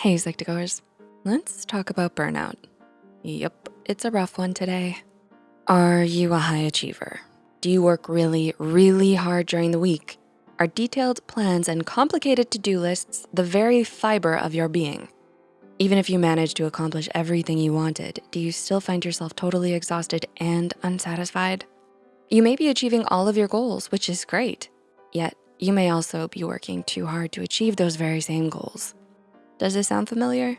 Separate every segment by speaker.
Speaker 1: Hey, Psych2Goers. Let's talk about burnout. Yep, it's a rough one today. Are you a high achiever? Do you work really, really hard during the week? Are detailed plans and complicated to-do lists the very fiber of your being? Even if you manage to accomplish everything you wanted, do you still find yourself totally exhausted and unsatisfied? You may be achieving all of your goals, which is great, yet you may also be working too hard to achieve those very same goals. Does this sound familiar?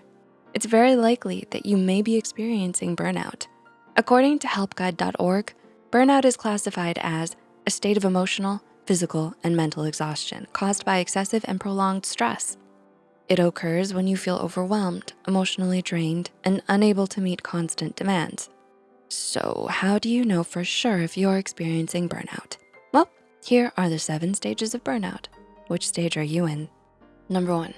Speaker 1: It's very likely that you may be experiencing burnout. According to helpguide.org, burnout is classified as a state of emotional, physical, and mental exhaustion caused by excessive and prolonged stress. It occurs when you feel overwhelmed, emotionally drained, and unable to meet constant demands. So how do you know for sure if you're experiencing burnout? Well, here are the seven stages of burnout. Which stage are you in? Number one,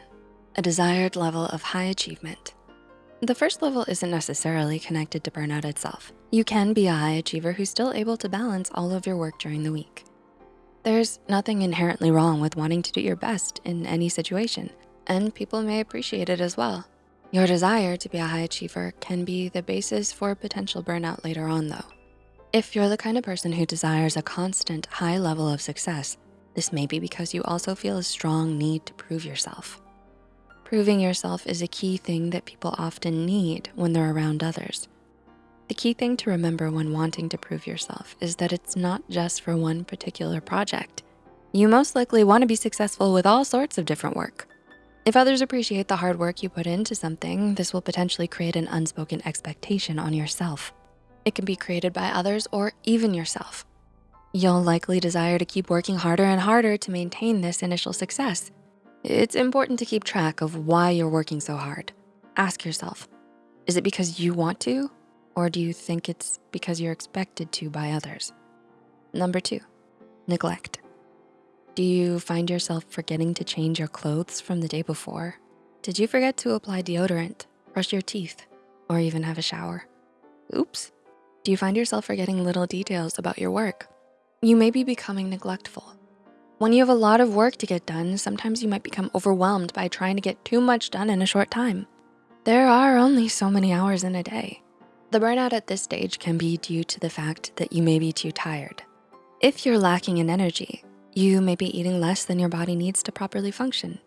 Speaker 1: a desired level of high achievement. The first level isn't necessarily connected to burnout itself. You can be a high achiever who's still able to balance all of your work during the week. There's nothing inherently wrong with wanting to do your best in any situation, and people may appreciate it as well. Your desire to be a high achiever can be the basis for potential burnout later on though. If you're the kind of person who desires a constant high level of success, this may be because you also feel a strong need to prove yourself. Proving yourself is a key thing that people often need when they're around others. The key thing to remember when wanting to prove yourself is that it's not just for one particular project. You most likely wanna be successful with all sorts of different work. If others appreciate the hard work you put into something, this will potentially create an unspoken expectation on yourself. It can be created by others or even yourself. You'll likely desire to keep working harder and harder to maintain this initial success. It's important to keep track of why you're working so hard. Ask yourself, is it because you want to? Or do you think it's because you're expected to by others? Number two, neglect. Do you find yourself forgetting to change your clothes from the day before? Did you forget to apply deodorant, brush your teeth, or even have a shower? Oops. Do you find yourself forgetting little details about your work? You may be becoming neglectful. When you have a lot of work to get done, sometimes you might become overwhelmed by trying to get too much done in a short time. There are only so many hours in a day. The burnout at this stage can be due to the fact that you may be too tired. If you're lacking in energy, you may be eating less than your body needs to properly function.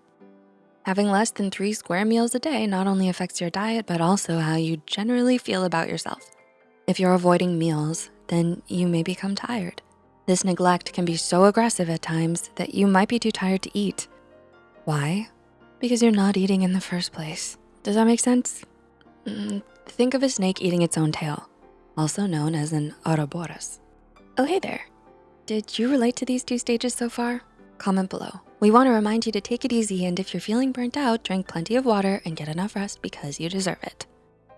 Speaker 1: Having less than three square meals a day not only affects your diet, but also how you generally feel about yourself. If you're avoiding meals, then you may become tired. This neglect can be so aggressive at times that you might be too tired to eat. Why? Because you're not eating in the first place. Does that make sense? Mm, think of a snake eating its own tail, also known as an Ouroboros. Oh, hey there. Did you relate to these two stages so far? Comment below. We wanna remind you to take it easy and if you're feeling burnt out, drink plenty of water and get enough rest because you deserve it.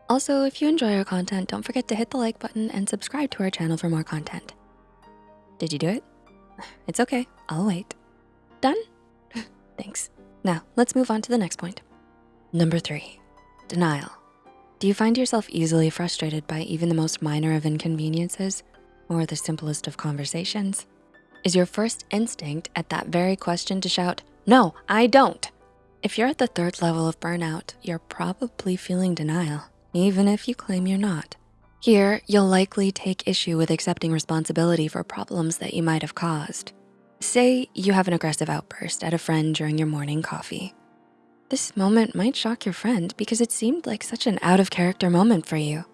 Speaker 1: Also, if you enjoy our content, don't forget to hit the like button and subscribe to our channel for more content. Did you do it? It's okay, I'll wait. Done? Thanks. Now, let's move on to the next point. Number three, denial. Do you find yourself easily frustrated by even the most minor of inconveniences? or the simplest of conversations? Is your first instinct at that very question to shout, no, I don't. If you're at the third level of burnout, you're probably feeling denial, even if you claim you're not. Here, you'll likely take issue with accepting responsibility for problems that you might have caused. Say you have an aggressive outburst at a friend during your morning coffee. This moment might shock your friend because it seemed like such an out of character moment for you.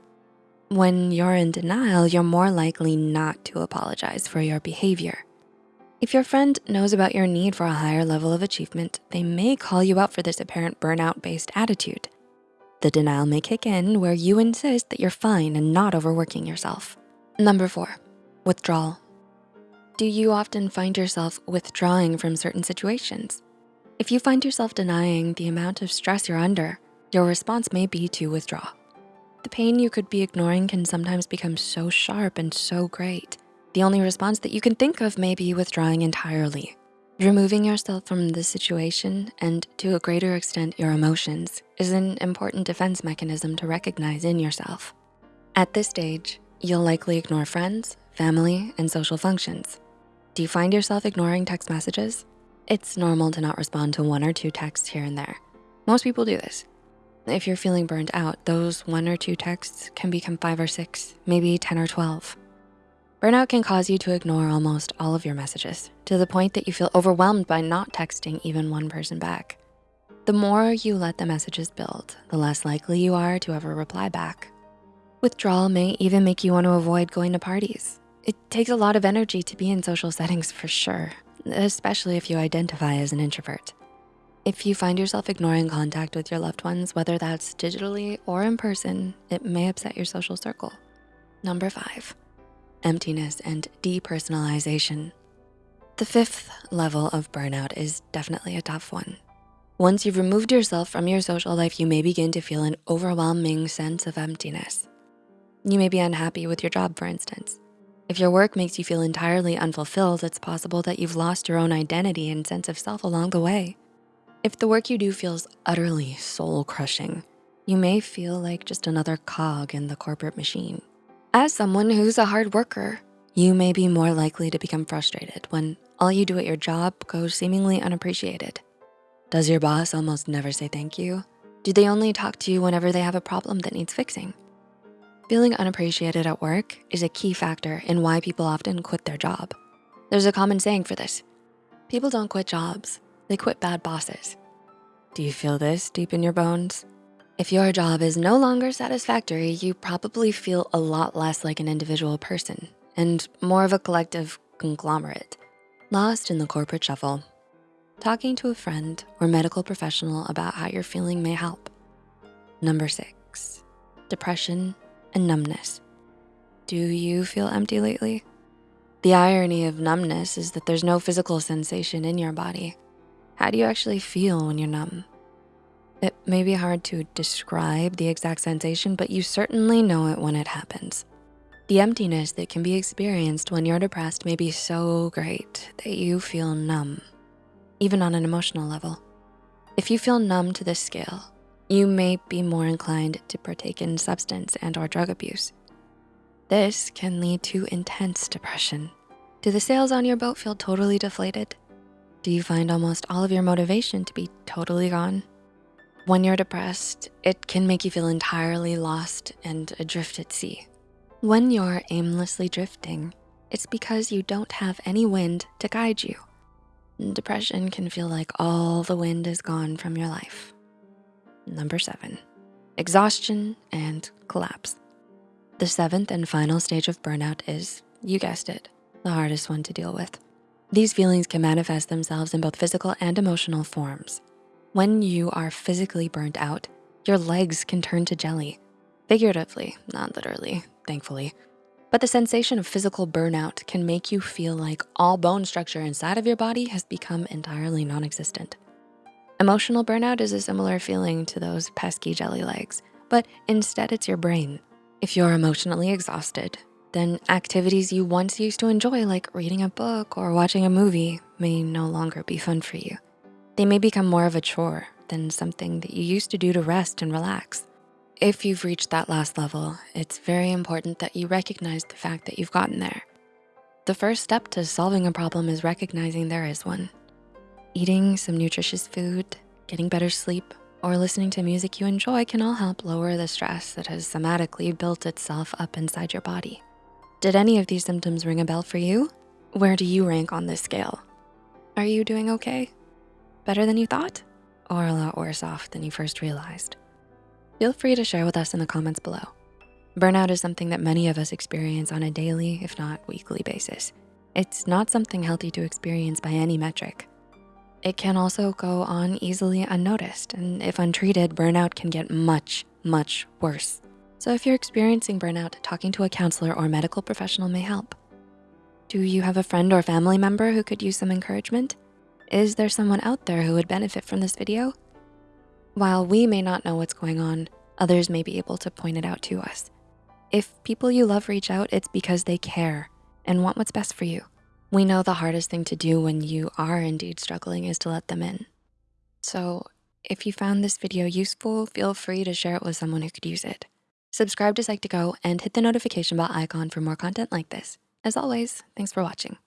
Speaker 1: When you're in denial, you're more likely not to apologize for your behavior. If your friend knows about your need for a higher level of achievement, they may call you out for this apparent burnout-based attitude. The denial may kick in where you insist that you're fine and not overworking yourself. Number four, withdrawal. Do you often find yourself withdrawing from certain situations? If you find yourself denying the amount of stress you're under, your response may be to withdraw. The pain you could be ignoring can sometimes become so sharp and so great. The only response that you can think of may be withdrawing entirely. Removing yourself from the situation and to a greater extent your emotions is an important defense mechanism to recognize in yourself. At this stage, you'll likely ignore friends, family, and social functions. Do you find yourself ignoring text messages? It's normal to not respond to one or two texts here and there. Most people do this. If you're feeling burned out, those one or two texts can become five or six, maybe 10 or 12. Burnout can cause you to ignore almost all of your messages to the point that you feel overwhelmed by not texting even one person back. The more you let the messages build, the less likely you are to ever reply back. Withdrawal may even make you want to avoid going to parties. It takes a lot of energy to be in social settings for sure, especially if you identify as an introvert. If you find yourself ignoring contact with your loved ones, whether that's digitally or in person, it may upset your social circle. Number five, emptiness and depersonalization. The fifth level of burnout is definitely a tough one. Once you've removed yourself from your social life, you may begin to feel an overwhelming sense of emptiness. You may be unhappy with your job, for instance. If your work makes you feel entirely unfulfilled, it's possible that you've lost your own identity and sense of self along the way. If the work you do feels utterly soul crushing, you may feel like just another cog in the corporate machine. As someone who's a hard worker, you may be more likely to become frustrated when all you do at your job goes seemingly unappreciated. Does your boss almost never say thank you? Do they only talk to you whenever they have a problem that needs fixing? Feeling unappreciated at work is a key factor in why people often quit their job. There's a common saying for this. People don't quit jobs, they quit bad bosses. Do you feel this deep in your bones? If your job is no longer satisfactory, you probably feel a lot less like an individual person and more of a collective conglomerate, lost in the corporate shuffle. Talking to a friend or medical professional about how you're feeling may help. Number six, depression and numbness. Do you feel empty lately? The irony of numbness is that there's no physical sensation in your body. How do you actually feel when you're numb? It may be hard to describe the exact sensation, but you certainly know it when it happens. The emptiness that can be experienced when you're depressed may be so great that you feel numb, even on an emotional level. If you feel numb to this scale, you may be more inclined to partake in substance and or drug abuse. This can lead to intense depression. Do the sails on your boat feel totally deflated? Do you find almost all of your motivation to be totally gone? When you're depressed, it can make you feel entirely lost and adrift at sea. When you're aimlessly drifting, it's because you don't have any wind to guide you. Depression can feel like all the wind is gone from your life. Number seven, exhaustion and collapse. The seventh and final stage of burnout is, you guessed it, the hardest one to deal with. These feelings can manifest themselves in both physical and emotional forms. When you are physically burnt out, your legs can turn to jelly. Figuratively, not literally, thankfully. But the sensation of physical burnout can make you feel like all bone structure inside of your body has become entirely non-existent. Emotional burnout is a similar feeling to those pesky jelly legs, but instead it's your brain. If you're emotionally exhausted, then activities you once used to enjoy like reading a book or watching a movie may no longer be fun for you. They may become more of a chore than something that you used to do to rest and relax. If you've reached that last level, it's very important that you recognize the fact that you've gotten there. The first step to solving a problem is recognizing there is one. Eating some nutritious food, getting better sleep, or listening to music you enjoy can all help lower the stress that has somatically built itself up inside your body. Did any of these symptoms ring a bell for you? Where do you rank on this scale? Are you doing okay? Better than you thought? Or a lot worse off than you first realized? Feel free to share with us in the comments below. Burnout is something that many of us experience on a daily, if not weekly basis. It's not something healthy to experience by any metric. It can also go on easily unnoticed, and if untreated, burnout can get much, much worse. So if you're experiencing burnout, talking to a counselor or medical professional may help. Do you have a friend or family member who could use some encouragement? Is there someone out there who would benefit from this video? While we may not know what's going on, others may be able to point it out to us. If people you love reach out, it's because they care and want what's best for you. We know the hardest thing to do when you are indeed struggling is to let them in. So if you found this video useful, feel free to share it with someone who could use it. Subscribe to Psych2Go and hit the notification bell icon for more content like this. As always, thanks for watching.